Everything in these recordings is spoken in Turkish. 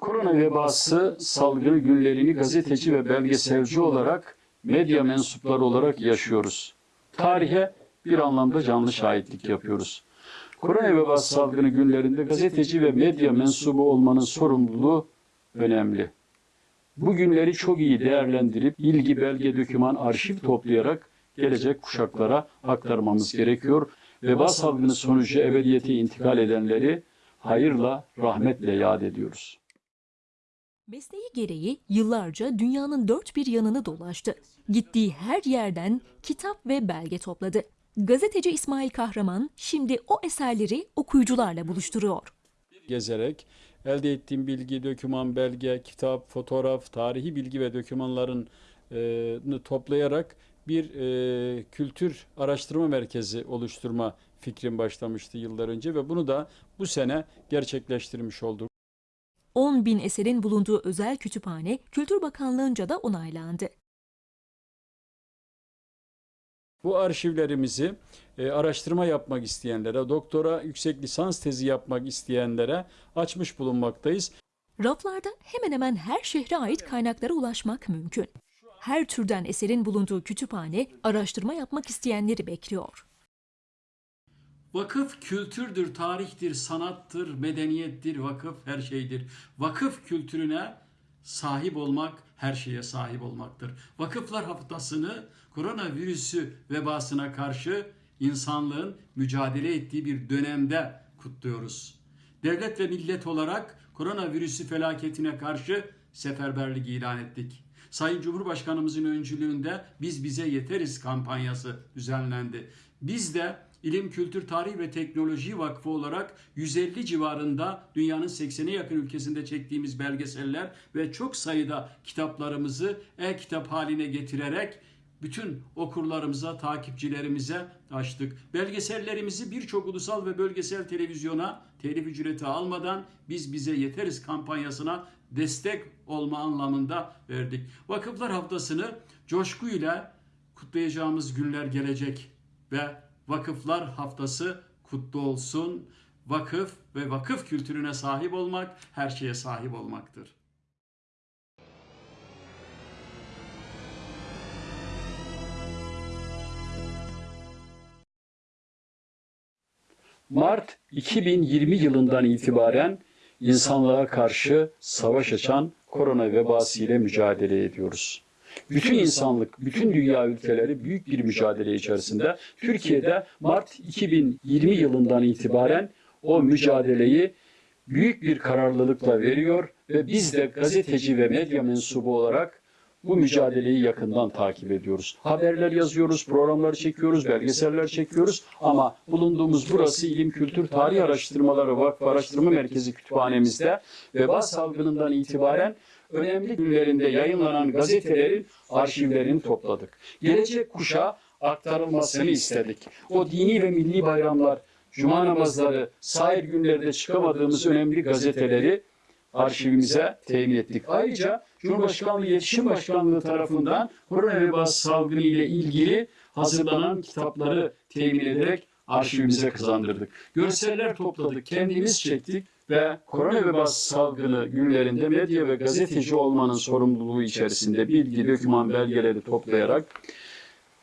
Korona vebası salgını günlerini gazeteci ve belgeselci olarak medya mensupları olarak yaşıyoruz. Tarihe bir anlamda canlı şahitlik yapıyoruz. Korona vebası salgını günlerinde gazeteci ve medya mensubu olmanın sorumluluğu önemli. Bu günleri çok iyi değerlendirip bilgi, belge, döküman, arşiv toplayarak gelecek kuşaklara aktarmamız gerekiyor. Veba salgını sonucu ebediyete intikal edenleri hayırla, rahmetle yad ediyoruz. Mesleği gereği yıllarca dünyanın dört bir yanını dolaştı. Gittiği her yerden kitap ve belge topladı. Gazeteci İsmail Kahraman şimdi o eserleri okuyucularla buluşturuyor. gezerek elde ettiğim bilgi, döküman, belge, kitap, fotoğraf, tarihi bilgi ve dokümanların e, toplayarak bir e, kültür araştırma merkezi oluşturma fikrim başlamıştı yıllar önce ve bunu da bu sene gerçekleştirmiş olduk. 10 bin eserin bulunduğu özel kütüphane Kültür Bakanlığı'nca da onaylandı. Bu arşivlerimizi e, araştırma yapmak isteyenlere, doktora yüksek lisans tezi yapmak isteyenlere açmış bulunmaktayız. Raflarda hemen hemen her şehre ait kaynaklara ulaşmak mümkün. Her türden eserin bulunduğu kütüphane araştırma yapmak isteyenleri bekliyor. Vakıf kültürdür, tarihtir, sanattır, medeniyettir, vakıf her şeydir. Vakıf kültürüne sahip olmak her şeye sahip olmaktır. Vakıflar haftasını koronavirüsü vebasına karşı insanlığın mücadele ettiği bir dönemde kutluyoruz. Devlet ve millet olarak koronavirüsü felaketine karşı seferberlik ilan ettik. Sayın Cumhurbaşkanımızın öncülüğünde Biz Bize Yeteriz kampanyası düzenlendi. Biz de İlim, Kültür, Tarih ve Teknoloji Vakfı olarak 150 civarında dünyanın 80'e yakın ülkesinde çektiğimiz belgeseller ve çok sayıda kitaplarımızı e-kitap haline getirerek bütün okurlarımıza, takipçilerimize açtık. Belgesellerimizi birçok ulusal ve bölgesel televizyona telif ücreti almadan biz bize yeteriz kampanyasına destek olma anlamında verdik. Vakıflar haftasını coşkuyla kutlayacağımız günler gelecek ve Vakıflar Haftası kutlu olsun. Vakıf ve vakıf kültürüne sahip olmak her şeye sahip olmaktır. Mart 2020 yılından itibaren insanlığa karşı savaş açan korona vebası ile mücadele ediyoruz. Bütün insanlık, bütün dünya ülkeleri büyük bir mücadele içerisinde. Türkiye'de Mart 2020 yılından itibaren o mücadeleyi büyük bir kararlılıkla veriyor ve biz de gazeteci ve medya mensubu olarak bu mücadeleyi yakından takip ediyoruz. Haberler yazıyoruz, programlar çekiyoruz, belgeseller çekiyoruz ama bulunduğumuz burası İlim Kültür Tarih Araştırmaları Vakfı Araştırma Merkezi kütüphanemizde veba salgınından itibaren önemli günlerinde yayınlanan gazetelerin arşivlerini topladık. Gelecek kuşa aktarılmasını istedik. O dini ve milli bayramlar, cuma namazları, sair günlerde çıkamadığımız önemli gazeteleri arşivimize temin ettik. Ayrıca Cumhurbaşkanlığı İletişim Başkanlığı tarafından korona vebası salgını ile ilgili hazırlanan kitapları temin ederek arşivimize kazandırdık. Görseller topladık, kendimiz çektik ve korona vebası salgını günlerinde medya ve gazeteci olmanın sorumluluğu içerisinde bilgi, doküman belgeleri toplayarak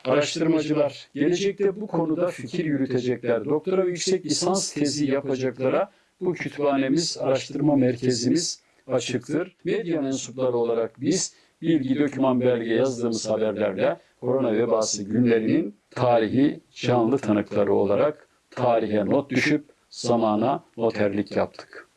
araştırmacılar gelecekte bu konuda fikir yürütecekler. Doktora ve yüksek lisans tezi yapacaklara bu kütüphanemiz, araştırma merkezimiz açıktır. Medya mensupları olarak biz bilgi, doküman, belge yazdığımız haberlerle korona vebası günlerinin tarihi canlı tanıkları olarak tarihe not düşüp zamana noterlik yaptık.